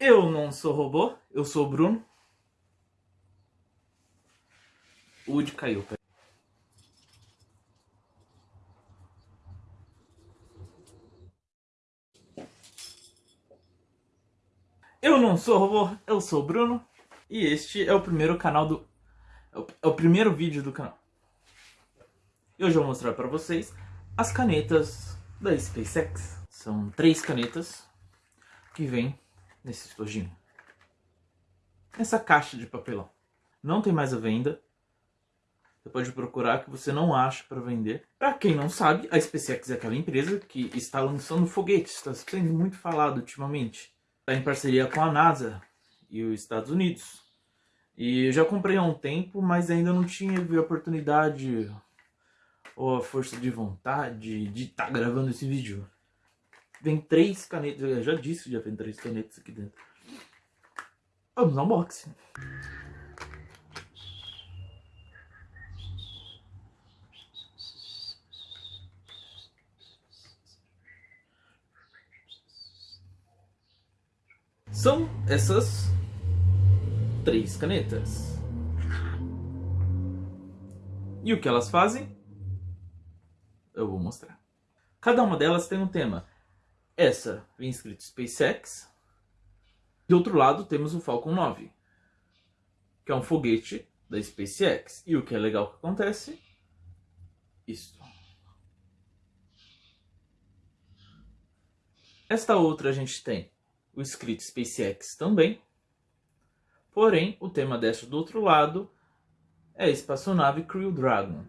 Eu não sou robô, eu sou o Bruno. O Woody caiu. Eu não sou robô, eu sou o Bruno. E este é o primeiro canal do... É o primeiro vídeo do canal. E hoje eu vou mostrar para vocês as canetas da SpaceX. São três canetas que vêm nesse estojinho. Nessa caixa de papelão. Não tem mais a venda. Você pode procurar que você não acha para vender. Para quem não sabe, a SpaceX é aquela empresa que está lançando foguetes. Está sendo muito falado ultimamente. Está em parceria com a NASA e os Estados Unidos. E eu já comprei há um tempo, mas ainda não tinha a oportunidade ou a força de vontade de estar tá gravando esse vídeo. Vem três canetas, eu já disse que já vem três canetas aqui dentro. Vamos ao unboxing. São essas três canetas. E o que elas fazem? Eu vou mostrar. Cada uma delas tem um tema. Essa vem escrito SpaceX. Do outro lado temos o Falcon 9, que é um foguete da SpaceX. E o que é legal que acontece? Isto. Esta outra a gente tem o escrito SpaceX também. Porém, o tema desta do outro lado é a espaçonave Crew Dragon.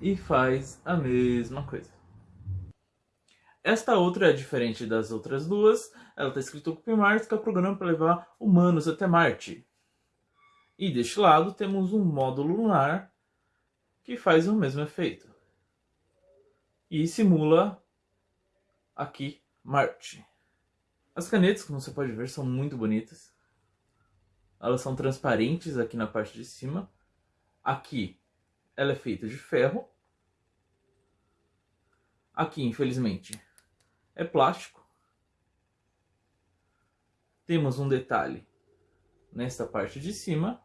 E faz a mesma coisa. Esta outra é diferente das outras duas. Ela está escrita Ocupe Marte, que é o programa para levar humanos até Marte. E deste lado temos um módulo lunar que faz o mesmo efeito. E simula aqui Marte. As canetas, como você pode ver, são muito bonitas. Elas são transparentes aqui na parte de cima. Aqui ela é feita de ferro. Aqui, infelizmente, é plástico. Temos um detalhe nesta parte de cima.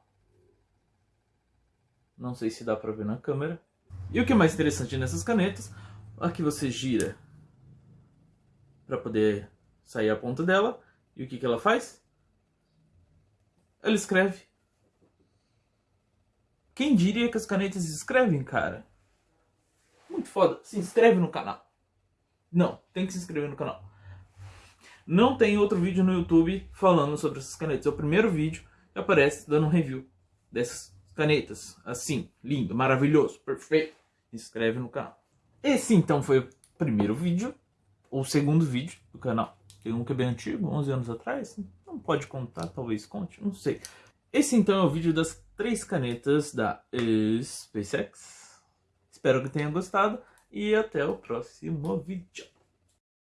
Não sei se dá para ver na câmera. E o que é mais interessante nessas canetas, aqui você gira para poder sair a ponta dela. E o que, que ela faz? Ela escreve. Quem diria que as canetas escrevem, cara? Muito foda. Se inscreve no canal. Não, tem que se inscrever no canal. Não tem outro vídeo no YouTube falando sobre essas canetas. É o primeiro vídeo que aparece dando um review dessas canetas. Assim, lindo, maravilhoso, perfeito. Se inscreve no canal. Esse então foi o primeiro vídeo, ou segundo vídeo do canal. Tem um que é bem antigo, 11 anos atrás. Não pode contar, talvez conte, não sei. Esse então é o vídeo das três canetas da SpaceX. Espero que tenha gostado e até o próximo vídeo.